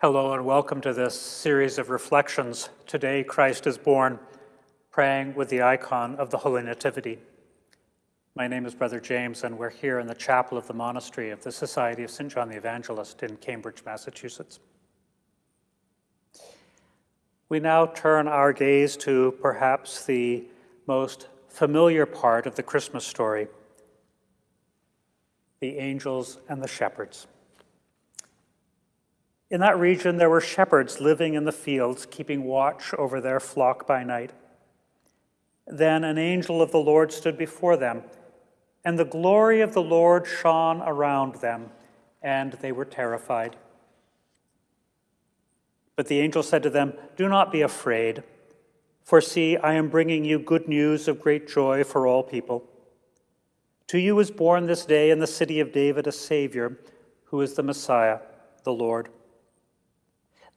Hello and welcome to this series of reflections. Today, Christ is born, praying with the icon of the Holy Nativity. My name is Brother James, and we're here in the chapel of the monastery of the Society of St. John the Evangelist in Cambridge, Massachusetts. We now turn our gaze to perhaps the most familiar part of the Christmas story the angels and the shepherds. In that region, there were shepherds living in the fields, keeping watch over their flock by night. Then an angel of the Lord stood before them, and the glory of the Lord shone around them, and they were terrified. But the angel said to them, Do not be afraid, for see, I am bringing you good news of great joy for all people. To you is born this day in the city of David a Savior, who is the Messiah, the Lord.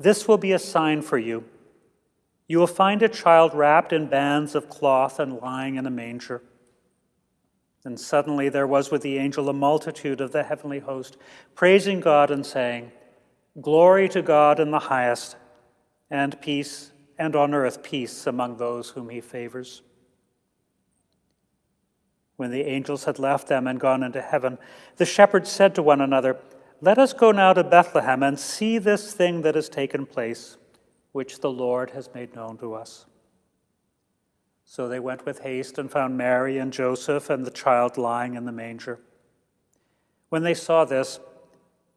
This will be a sign for you. You will find a child wrapped in bands of cloth and lying in a manger. And suddenly there was with the angel a multitude of the heavenly host, praising God and saying, Glory to God in the highest, and peace, and on earth peace among those whom he favors. When the angels had left them and gone into heaven, the shepherds said to one another, let us go now to Bethlehem and see this thing that has taken place, which the Lord has made known to us. So they went with haste and found Mary and Joseph and the child lying in the manger. When they saw this,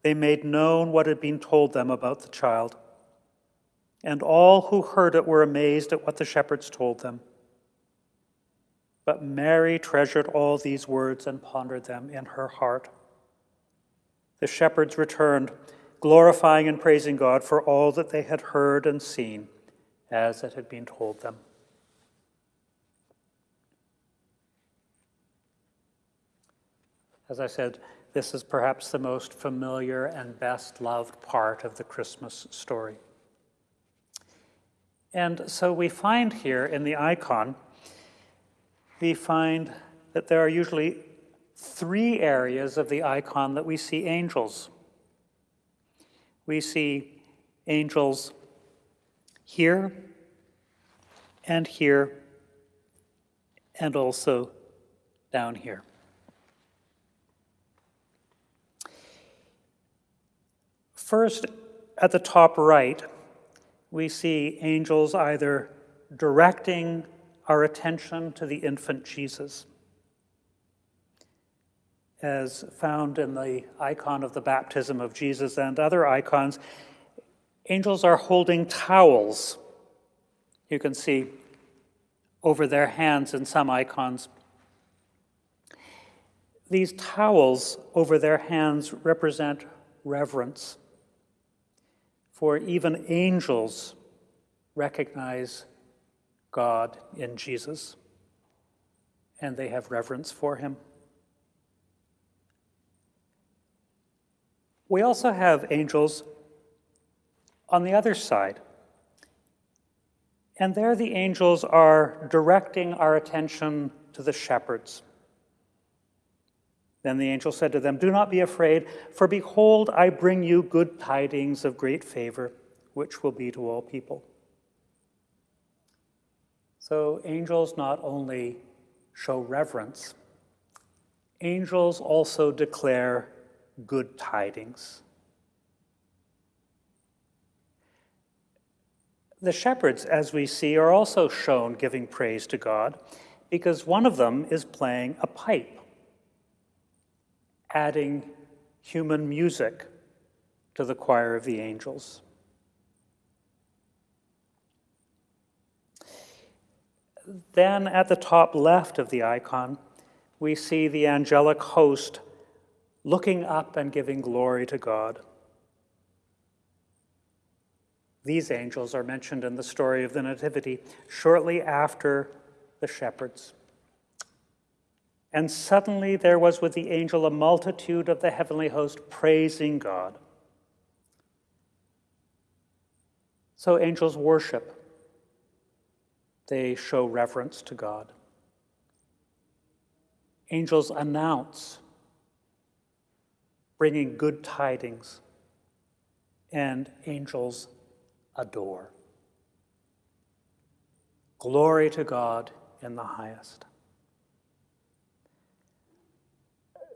they made known what had been told them about the child. And all who heard it were amazed at what the shepherds told them. But Mary treasured all these words and pondered them in her heart the shepherds returned, glorifying and praising God for all that they had heard and seen as it had been told them. As I said, this is perhaps the most familiar and best loved part of the Christmas story. And so we find here in the icon, we find that there are usually three areas of the icon that we see angels. We see angels here and here and also down here. First, at the top right, we see angels either directing our attention to the infant Jesus as found in the icon of the baptism of Jesus and other icons, angels are holding towels. You can see over their hands in some icons. These towels over their hands represent reverence, for even angels recognize God in Jesus, and they have reverence for him. We also have angels on the other side. And there the angels are directing our attention to the shepherds. Then the angel said to them, Do not be afraid, for behold, I bring you good tidings of great favor, which will be to all people. So angels not only show reverence, angels also declare good tidings. The shepherds, as we see, are also shown giving praise to God because one of them is playing a pipe, adding human music to the choir of the angels. Then at the top left of the icon, we see the angelic host looking up and giving glory to God. These angels are mentioned in the story of the Nativity shortly after the shepherds. And suddenly there was with the angel a multitude of the heavenly host praising God. So angels worship, they show reverence to God. Angels announce bringing good tidings. and angels adore. Glory to God in the highest.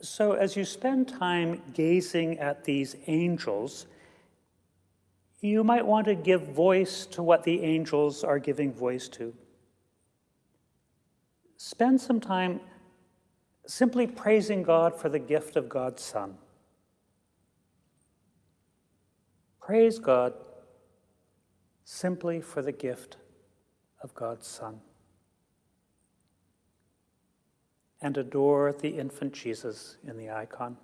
So, as you spend time gazing at these angels, you might want to give voice to what the angels are giving voice to. Spend some time simply praising God for the gift of God's Son. Praise God simply for the gift of God's Son. And adore the infant Jesus in the icon.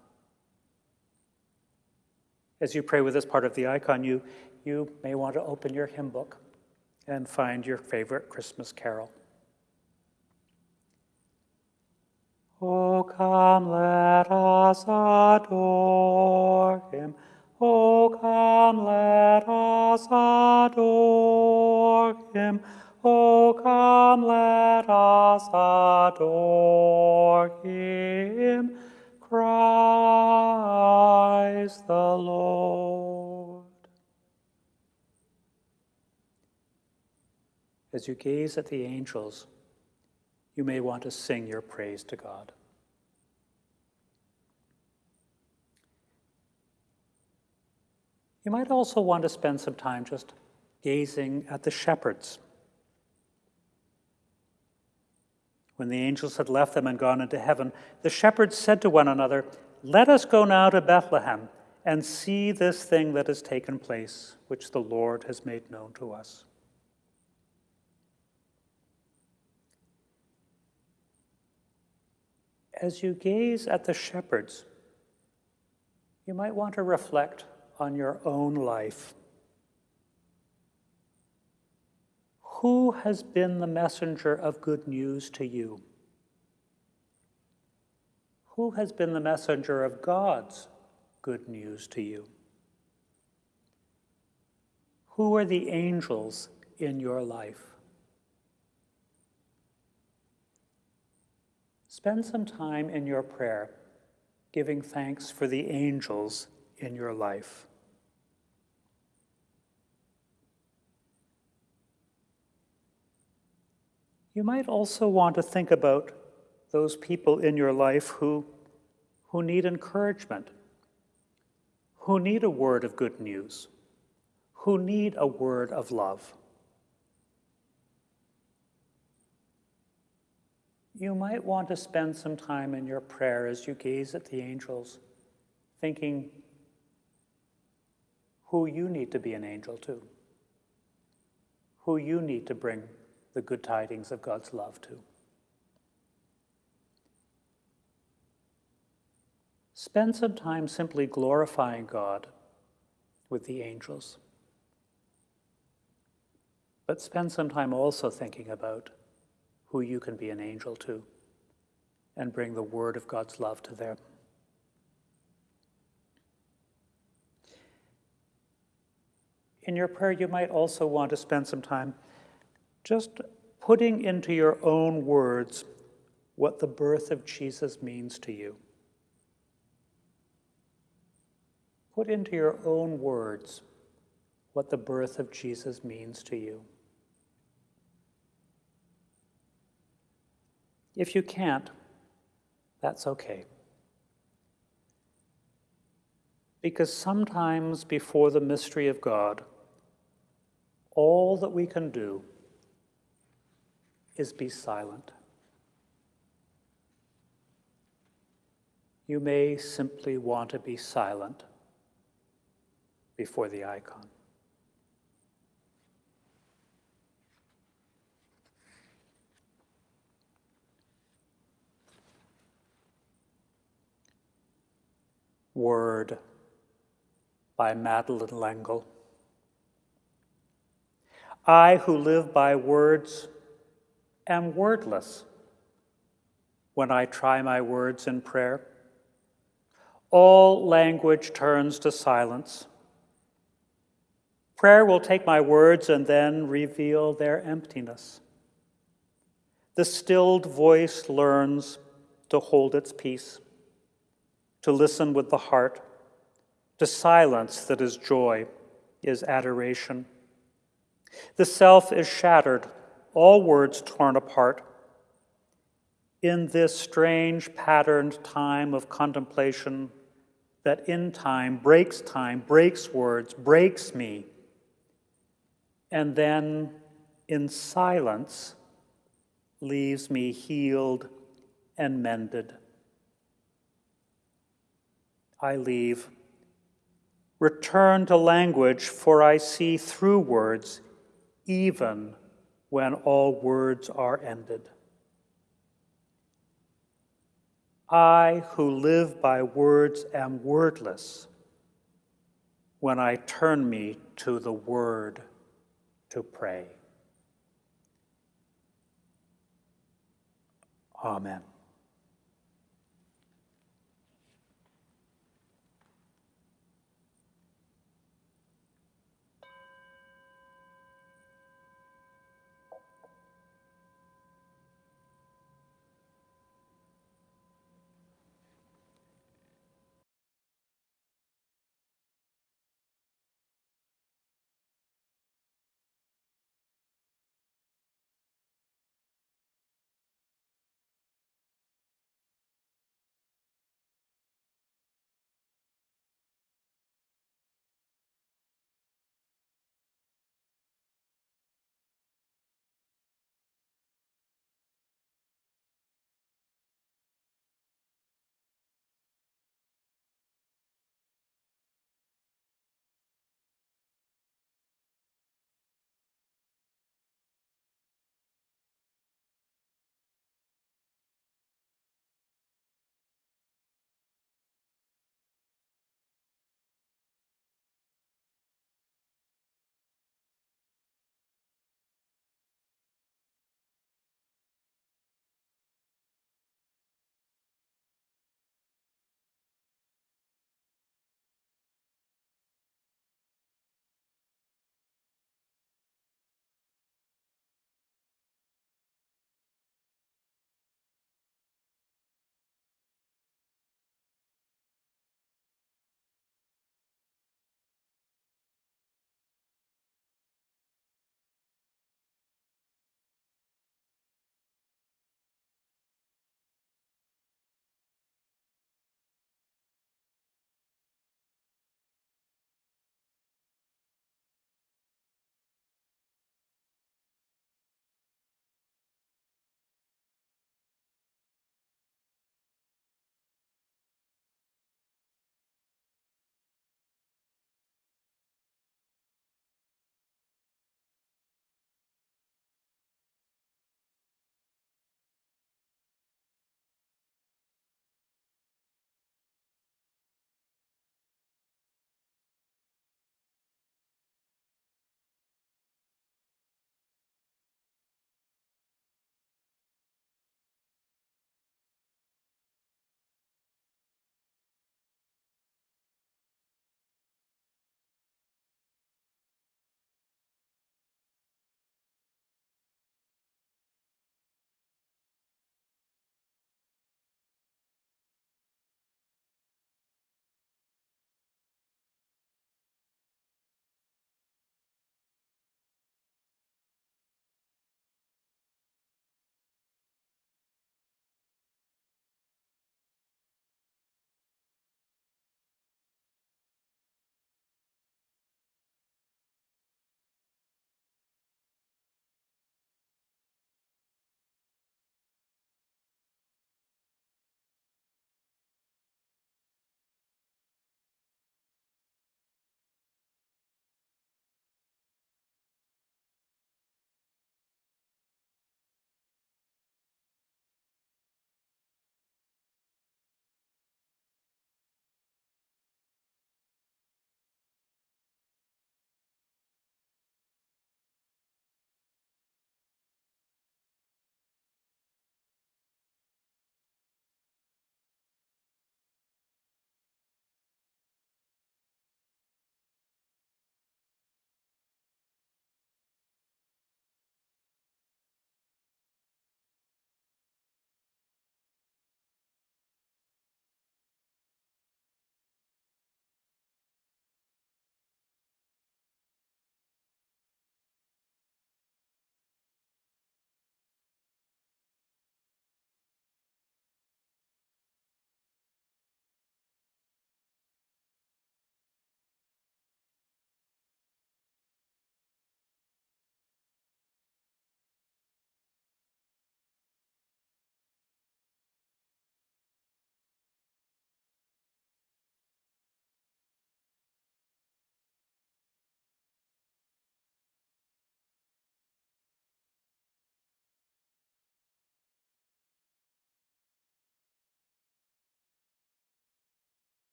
As you pray with this part of the icon, you, you may want to open your hymn book and find your favorite Christmas carol. Oh, come, let us adore him. Oh, come, let us adore him. Oh, come, let us adore him. Christ the Lord. As you gaze at the angels, you may want to sing your praise to God. You might also want to spend some time just gazing at the shepherds. When the angels had left them and gone into heaven, the shepherds said to one another, Let us go now to Bethlehem and see this thing that has taken place, which the Lord has made known to us. As you gaze at the shepherds, you might want to reflect on your own life. Who has been the messenger of good news to you? Who has been the messenger of God's good news to you? Who are the angels in your life? Spend some time in your prayer giving thanks for the angels in your life. You might also want to think about those people in your life who, who need encouragement, who need a word of good news, who need a word of love. You might want to spend some time in your prayer as you gaze at the angels, thinking who you need to be an angel to, who you need to bring the good tidings of God's love to. Spend some time simply glorifying God with the angels. But spend some time also thinking about who you can be an angel to and bring the word of God's love to them. In your prayer, you might also want to spend some time just putting into your own words what the birth of Jesus means to you. Put into your own words what the birth of Jesus means to you. If you can't, that's okay. Because sometimes before the mystery of God, all that we can do is be silent. You may simply want to be silent before the icon. Word by Madeleine L'Engle. I who live by words am wordless when I try my words in prayer. All language turns to silence. Prayer will take my words and then reveal their emptiness. The stilled voice learns to hold its peace, to listen with the heart, to silence that is joy is adoration. The self is shattered, all words torn apart. In this strange patterned time of contemplation, that in time breaks time, breaks words, breaks me, and then in silence leaves me healed and mended. I leave. Return to language, for I see through words, even when all words are ended. I, who live by words, am wordless when I turn me to the Word to pray. Amen.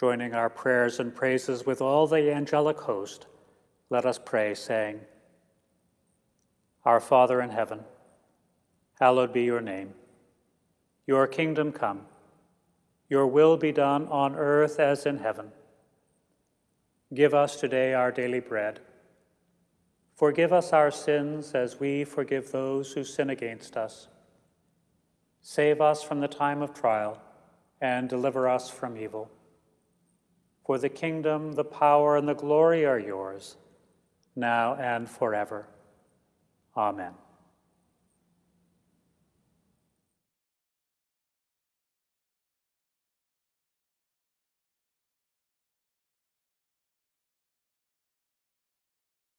Joining our prayers and praises with all the angelic host, let us pray, saying, Our Father in heaven, hallowed be your name. Your kingdom come, your will be done on earth as in heaven. Give us today our daily bread. Forgive us our sins as we forgive those who sin against us. Save us from the time of trial and deliver us from evil. For the kingdom, the power, and the glory are yours, now and forever. Amen.